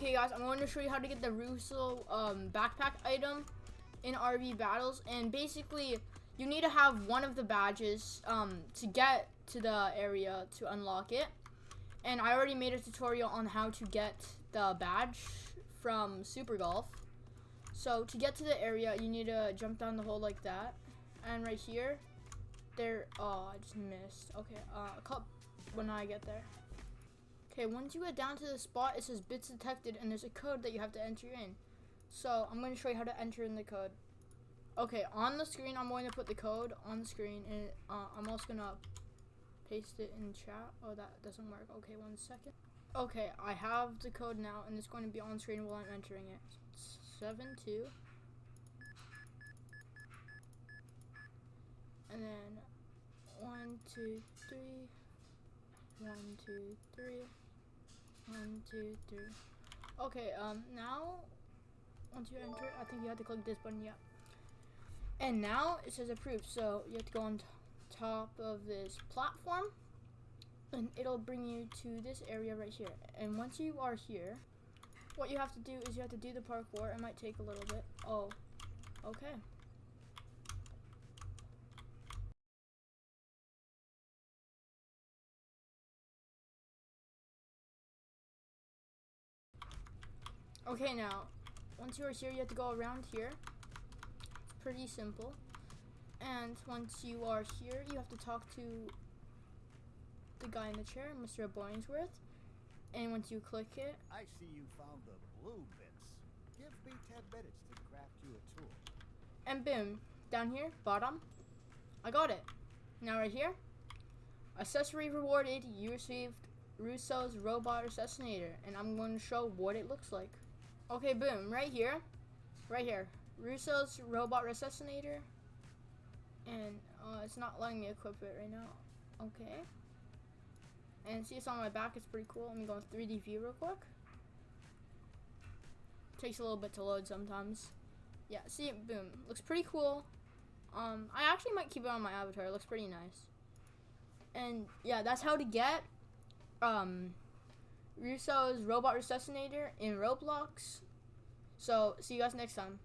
Okay, guys, I'm going to show you how to get the Russo um, backpack item in RB battles. And basically, you need to have one of the badges um, to get to the area to unlock it. And I already made a tutorial on how to get the badge from Super Golf. So to get to the area, you need to jump down the hole like that. And right here, there, oh, I just missed. Okay, uh, when I get there. Okay, once you get down to the spot, it says bits detected and there's a code that you have to enter in. So I'm going to show you how to enter in the code. Okay, on the screen, I'm going to put the code on the screen and uh, I'm also going to paste it in chat. Oh, that doesn't work. Okay, one second. Okay, I have the code now and it's going to be on screen while I'm entering it. Seven two. And then one, two, three. One, two, three. One, two, three. Okay, um, now, once you enter, I think you have to click this button, yeah. And now it says approved, so you have to go on top of this platform, and it'll bring you to this area right here. And once you are here, what you have to do is you have to do the parkour. It might take a little bit. Oh, okay. Okay, now, once you are here, you have to go around here. It's pretty simple. And once you are here, you have to talk to the guy in the chair, Mr. Boingsworth. And once you click it, I see you found the blue bits. Give me 10 minutes to craft you a tool. and boom, down here, bottom, I got it. Now right here, accessory rewarded, you received Russo's Robot Assassinator, and I'm going to show what it looks like. Okay, boom, right here, right here, Russo's Robot Assassinator, and uh, it's not letting me equip it right now. Okay. And see, it's on my back. It's pretty cool. Let me go in 3D view real quick. Takes a little bit to load sometimes. Yeah, see, boom. Looks pretty cool. Um, I actually might keep it on my avatar. It looks pretty nice. And yeah, that's how to get um, Russo's Robot Resuscitator in Roblox. So, see you guys next time.